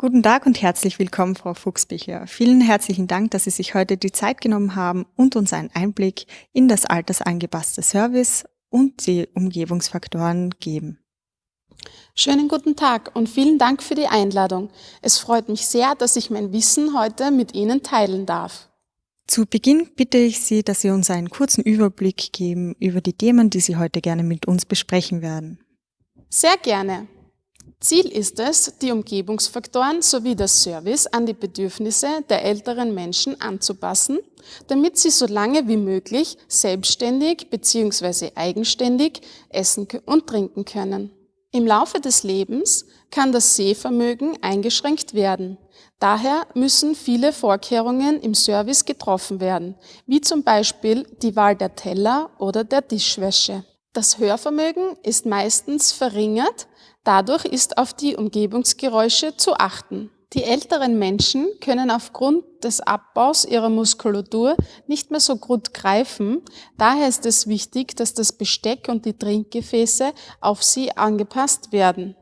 Guten Tag und herzlich willkommen, Frau Fuchsbichler. Vielen herzlichen Dank, dass Sie sich heute die Zeit genommen haben und uns einen Einblick in das altersangepasste Service und die Umgebungsfaktoren geben. Schönen guten Tag und vielen Dank für die Einladung. Es freut mich sehr, dass ich mein Wissen heute mit Ihnen teilen darf. Zu Beginn bitte ich Sie, dass Sie uns einen kurzen Überblick geben über die Themen, die Sie heute gerne mit uns besprechen werden. Sehr gerne. Ziel ist es, die Umgebungsfaktoren sowie das Service an die Bedürfnisse der älteren Menschen anzupassen, damit sie so lange wie möglich selbstständig bzw. eigenständig essen und trinken können. Im Laufe des Lebens kann das Sehvermögen eingeschränkt werden. Daher müssen viele Vorkehrungen im Service getroffen werden, wie zum Beispiel die Wahl der Teller oder der Tischwäsche. Das Hörvermögen ist meistens verringert, Dadurch ist auf die Umgebungsgeräusche zu achten. Die älteren Menschen können aufgrund des Abbaus ihrer Muskulatur nicht mehr so gut greifen. Daher ist es wichtig, dass das Besteck und die Trinkgefäße auf sie angepasst werden.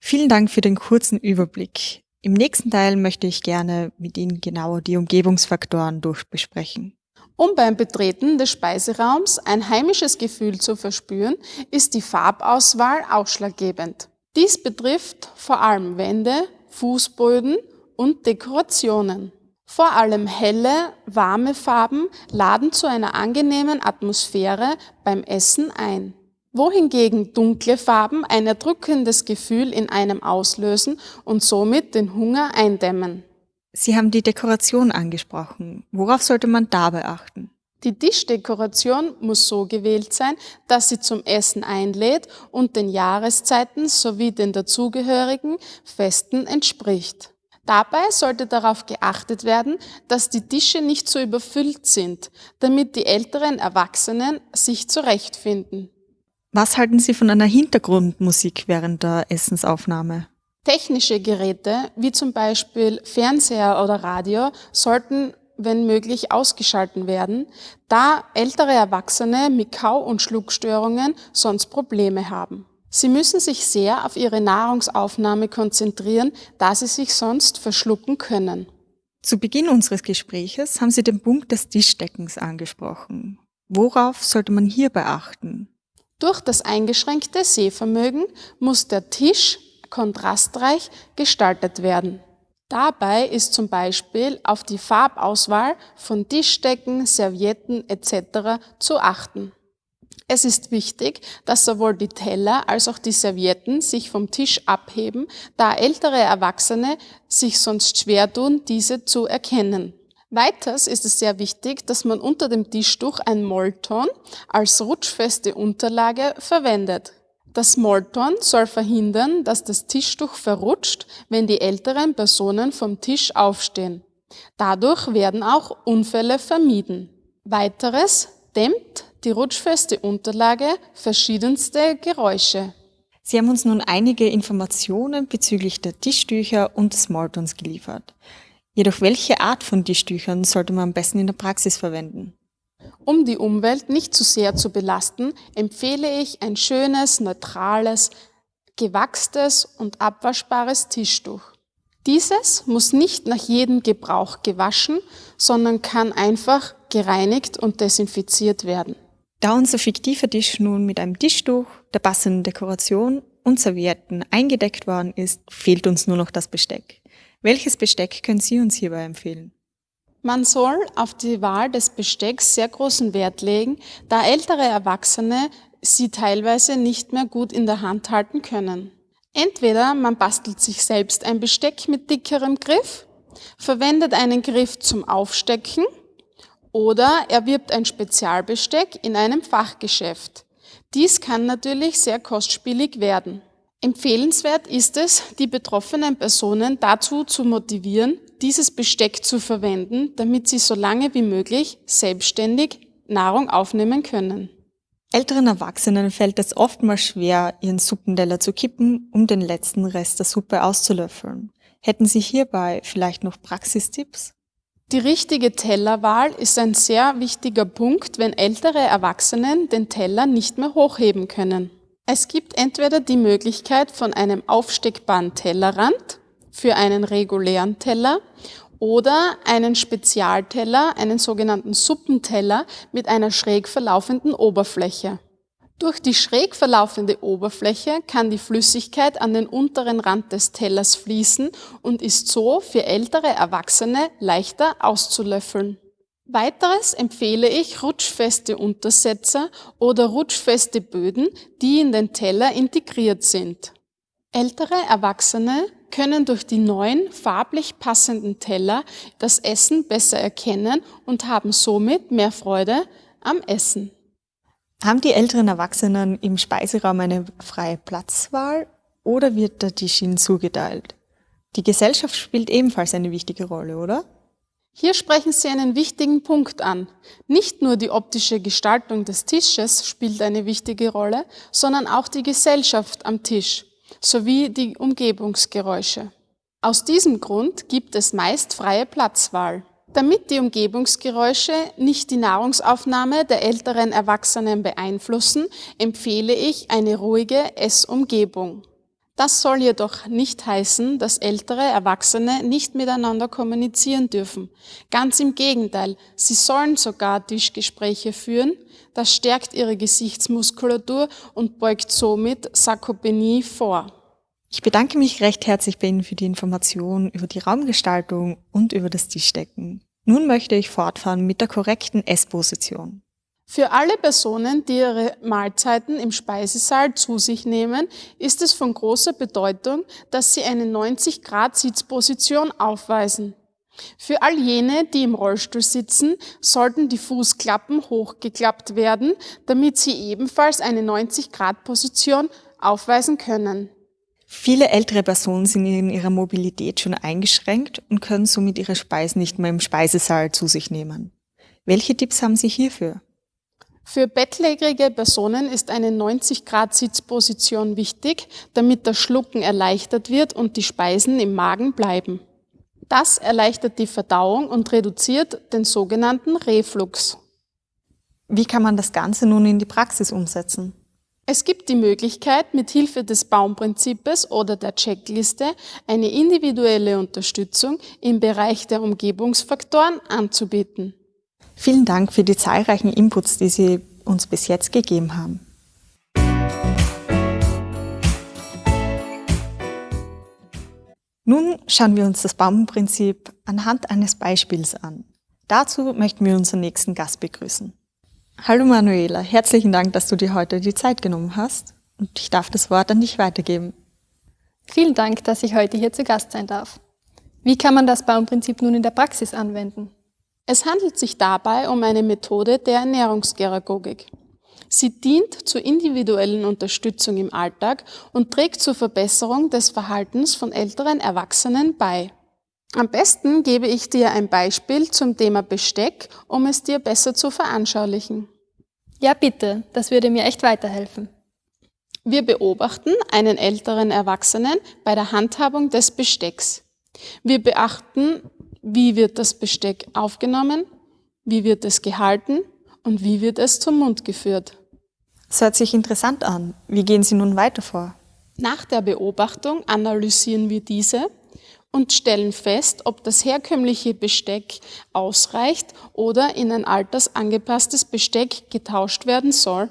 Vielen Dank für den kurzen Überblick. Im nächsten Teil möchte ich gerne mit Ihnen genauer die Umgebungsfaktoren durchbesprechen. Um beim Betreten des Speiseraums ein heimisches Gefühl zu verspüren, ist die Farbauswahl ausschlaggebend. Dies betrifft vor allem Wände, Fußböden und Dekorationen. Vor allem helle, warme Farben laden zu einer angenehmen Atmosphäre beim Essen ein. Wohingegen dunkle Farben ein erdrückendes Gefühl in einem auslösen und somit den Hunger eindämmen. Sie haben die Dekoration angesprochen. Worauf sollte man dabei achten? Die Tischdekoration muss so gewählt sein, dass sie zum Essen einlädt und den Jahreszeiten sowie den dazugehörigen Festen entspricht. Dabei sollte darauf geachtet werden, dass die Tische nicht so überfüllt sind, damit die älteren Erwachsenen sich zurechtfinden. Was halten Sie von einer Hintergrundmusik während der Essensaufnahme? Technische Geräte, wie zum Beispiel Fernseher oder Radio, sollten wenn möglich, ausgeschalten werden, da ältere Erwachsene mit Kau- und Schluckstörungen sonst Probleme haben. Sie müssen sich sehr auf ihre Nahrungsaufnahme konzentrieren, da sie sich sonst verschlucken können. Zu Beginn unseres Gespräches haben Sie den Punkt des Tischdeckens angesprochen. Worauf sollte man hier beachten? Durch das eingeschränkte Sehvermögen muss der Tisch kontrastreich gestaltet werden. Dabei ist zum Beispiel auf die Farbauswahl von Tischdecken, Servietten etc. zu achten. Es ist wichtig, dass sowohl die Teller als auch die Servietten sich vom Tisch abheben, da ältere Erwachsene sich sonst schwer tun, diese zu erkennen. Weiters ist es sehr wichtig, dass man unter dem Tischtuch ein Molton als rutschfeste Unterlage verwendet. Das Smalltorn soll verhindern, dass das Tischtuch verrutscht, wenn die älteren Personen vom Tisch aufstehen. Dadurch werden auch Unfälle vermieden. Weiteres dämmt die rutschfeste Unterlage verschiedenste Geräusche. Sie haben uns nun einige Informationen bezüglich der Tischtücher und des Smalltons geliefert. Jedoch welche Art von Tischtüchern sollte man am besten in der Praxis verwenden? Um die Umwelt nicht zu sehr zu belasten, empfehle ich ein schönes, neutrales, gewachstes und abwaschbares Tischtuch. Dieses muss nicht nach jedem Gebrauch gewaschen, sondern kann einfach gereinigt und desinfiziert werden. Da unser fiktiver Tisch nun mit einem Tischtuch, der passenden Dekoration und Servietten eingedeckt worden ist, fehlt uns nur noch das Besteck. Welches Besteck können Sie uns hierbei empfehlen? Man soll auf die Wahl des Bestecks sehr großen Wert legen, da ältere Erwachsene sie teilweise nicht mehr gut in der Hand halten können. Entweder man bastelt sich selbst ein Besteck mit dickerem Griff, verwendet einen Griff zum Aufstecken oder erwirbt ein Spezialbesteck in einem Fachgeschäft. Dies kann natürlich sehr kostspielig werden. Empfehlenswert ist es, die betroffenen Personen dazu zu motivieren, dieses Besteck zu verwenden, damit sie so lange wie möglich selbstständig Nahrung aufnehmen können. Älteren Erwachsenen fällt es oftmals schwer, ihren Suppenteller zu kippen, um den letzten Rest der Suppe auszulöffeln. Hätten Sie hierbei vielleicht noch Praxistipps? Die richtige Tellerwahl ist ein sehr wichtiger Punkt, wenn ältere Erwachsenen den Teller nicht mehr hochheben können. Es gibt entweder die Möglichkeit von einem aufsteckbaren Tellerrand für einen regulären Teller oder einen Spezialteller, einen sogenannten Suppenteller mit einer schräg verlaufenden Oberfläche. Durch die schräg verlaufende Oberfläche kann die Flüssigkeit an den unteren Rand des Tellers fließen und ist so für ältere Erwachsene leichter auszulöffeln. Weiteres empfehle ich rutschfeste Untersetzer oder rutschfeste Böden, die in den Teller integriert sind. Ältere Erwachsene können durch die neuen farblich passenden Teller das Essen besser erkennen und haben somit mehr Freude am Essen. Haben die älteren Erwachsenen im Speiseraum eine freie Platzwahl oder wird der Tisch ihnen zugeteilt? Die Gesellschaft spielt ebenfalls eine wichtige Rolle, oder? Hier sprechen Sie einen wichtigen Punkt an. Nicht nur die optische Gestaltung des Tisches spielt eine wichtige Rolle, sondern auch die Gesellschaft am Tisch sowie die Umgebungsgeräusche. Aus diesem Grund gibt es meist freie Platzwahl. Damit die Umgebungsgeräusche nicht die Nahrungsaufnahme der älteren Erwachsenen beeinflussen, empfehle ich eine ruhige Essumgebung. Das soll jedoch nicht heißen, dass ältere Erwachsene nicht miteinander kommunizieren dürfen. Ganz im Gegenteil, sie sollen sogar Tischgespräche führen. Das stärkt ihre Gesichtsmuskulatur und beugt somit Sarkopenie vor. Ich bedanke mich recht herzlich bei Ihnen für die Information über die Raumgestaltung und über das Tischdecken. Nun möchte ich fortfahren mit der korrekten Essposition. Für alle Personen, die ihre Mahlzeiten im Speisesaal zu sich nehmen, ist es von großer Bedeutung, dass sie eine 90 Grad Sitzposition aufweisen. Für all jene, die im Rollstuhl sitzen, sollten die Fußklappen hochgeklappt werden, damit sie ebenfalls eine 90 Grad Position aufweisen können. Viele ältere Personen sind in ihrer Mobilität schon eingeschränkt und können somit ihre Speisen nicht mehr im Speisesaal zu sich nehmen. Welche Tipps haben Sie hierfür? Für bettlägerige Personen ist eine 90-Grad-Sitzposition wichtig, damit das Schlucken erleichtert wird und die Speisen im Magen bleiben. Das erleichtert die Verdauung und reduziert den sogenannten Reflux. Wie kann man das Ganze nun in die Praxis umsetzen? Es gibt die Möglichkeit, mit Hilfe des Baumprinzips oder der Checkliste eine individuelle Unterstützung im Bereich der Umgebungsfaktoren anzubieten. Vielen Dank für die zahlreichen Inputs, die Sie uns bis jetzt gegeben haben. Nun schauen wir uns das Baumprinzip anhand eines Beispiels an. Dazu möchten wir unseren nächsten Gast begrüßen. Hallo Manuela, herzlichen Dank, dass du dir heute die Zeit genommen hast und ich darf das Wort an dich weitergeben. Vielen Dank, dass ich heute hier zu Gast sein darf. Wie kann man das Baumprinzip nun in der Praxis anwenden? Es handelt sich dabei um eine Methode der Ernährungsgeragogik. Sie dient zur individuellen Unterstützung im Alltag und trägt zur Verbesserung des Verhaltens von älteren Erwachsenen bei. Am besten gebe ich dir ein Beispiel zum Thema Besteck, um es dir besser zu veranschaulichen. Ja, bitte, das würde mir echt weiterhelfen. Wir beobachten einen älteren Erwachsenen bei der Handhabung des Bestecks. Wir beachten wie wird das Besteck aufgenommen, wie wird es gehalten und wie wird es zum Mund geführt. Das hört sich interessant an. Wie gehen Sie nun weiter vor? Nach der Beobachtung analysieren wir diese und stellen fest, ob das herkömmliche Besteck ausreicht oder in ein altersangepasstes Besteck getauscht werden soll.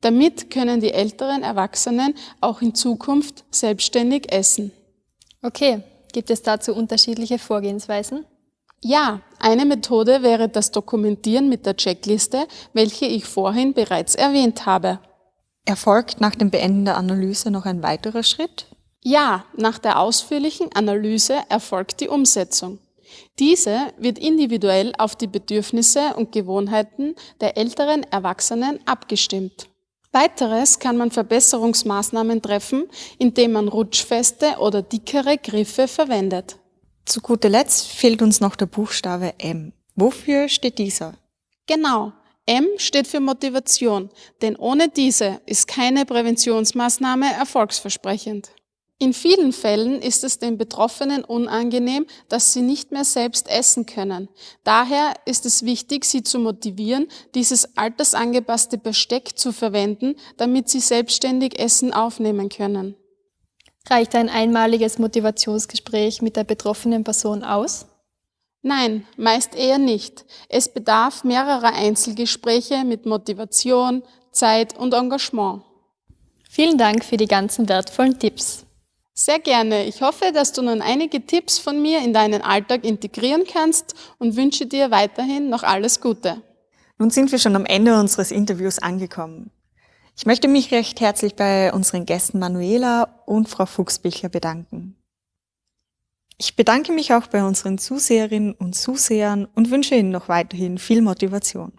Damit können die älteren Erwachsenen auch in Zukunft selbstständig essen. Okay, Gibt es dazu unterschiedliche Vorgehensweisen? Ja, eine Methode wäre das Dokumentieren mit der Checkliste, welche ich vorhin bereits erwähnt habe. Erfolgt nach dem Beenden der Analyse noch ein weiterer Schritt? Ja, nach der ausführlichen Analyse erfolgt die Umsetzung. Diese wird individuell auf die Bedürfnisse und Gewohnheiten der älteren Erwachsenen abgestimmt. Weiteres kann man Verbesserungsmaßnahmen treffen, indem man rutschfeste oder dickere Griffe verwendet. Zu guter Letzt fehlt uns noch der Buchstabe M. Wofür steht dieser? Genau. M steht für Motivation, denn ohne diese ist keine Präventionsmaßnahme erfolgsversprechend. In vielen Fällen ist es den Betroffenen unangenehm, dass sie nicht mehr selbst essen können. Daher ist es wichtig, sie zu motivieren, dieses altersangepasste Besteck zu verwenden, damit sie selbstständig Essen aufnehmen können. Reicht ein einmaliges Motivationsgespräch mit der betroffenen Person aus? Nein, meist eher nicht. Es bedarf mehrerer Einzelgespräche mit Motivation, Zeit und Engagement. Vielen Dank für die ganzen wertvollen Tipps. Sehr gerne. Ich hoffe, dass du nun einige Tipps von mir in deinen Alltag integrieren kannst und wünsche dir weiterhin noch alles Gute. Nun sind wir schon am Ende unseres Interviews angekommen. Ich möchte mich recht herzlich bei unseren Gästen Manuela und Frau Fuchsbichler bedanken. Ich bedanke mich auch bei unseren Zuseherinnen und Zusehern und wünsche Ihnen noch weiterhin viel Motivation.